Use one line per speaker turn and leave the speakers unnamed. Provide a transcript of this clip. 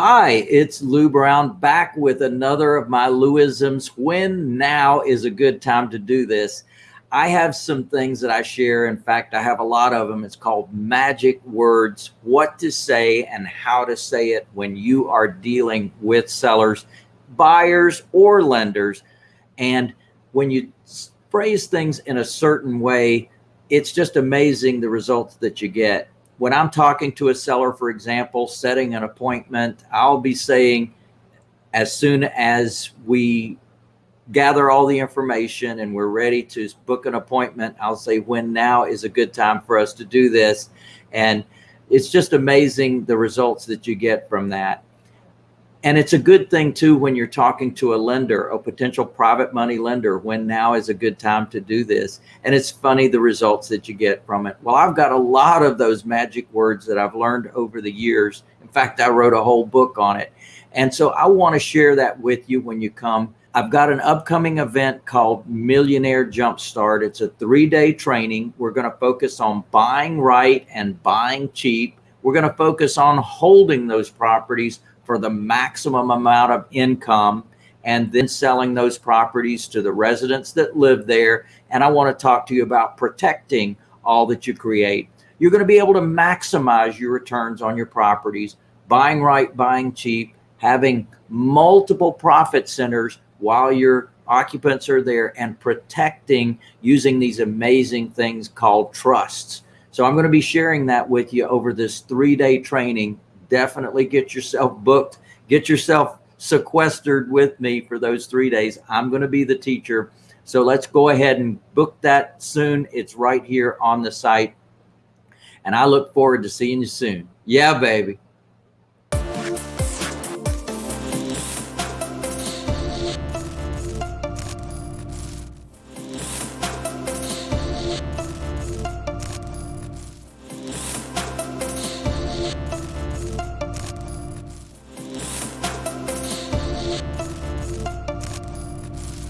Hi, it's Lou Brown back with another of my Louisms. When now is a good time to do this? I have some things that I share. In fact, I have a lot of them. It's called magic words, what to say and how to say it when you are dealing with sellers, buyers, or lenders. And when you phrase things in a certain way, it's just amazing the results that you get when I'm talking to a seller, for example, setting an appointment, I'll be saying as soon as we gather all the information and we're ready to book an appointment, I'll say when now is a good time for us to do this. And it's just amazing the results that you get from that. And it's a good thing too when you're talking to a lender, a potential private money lender, when now is a good time to do this. And it's funny the results that you get from it. Well, I've got a lot of those magic words that I've learned over the years. In fact, I wrote a whole book on it. And so I want to share that with you when you come. I've got an upcoming event called Millionaire Jumpstart. It's a three-day training. We're going to focus on buying right and buying cheap. We're going to focus on holding those properties for the maximum amount of income and then selling those properties to the residents that live there. And I want to talk to you about protecting all that you create. You're going to be able to maximize your returns on your properties, buying right, buying cheap, having multiple profit centers while your occupants are there and protecting using these amazing things called trusts. So I'm going to be sharing that with you over this three day training definitely get yourself booked, get yourself sequestered with me for those three days. I'm going to be the teacher. So let's go ahead and book that soon. It's right here on the site. And I look forward to seeing you soon. Yeah, baby.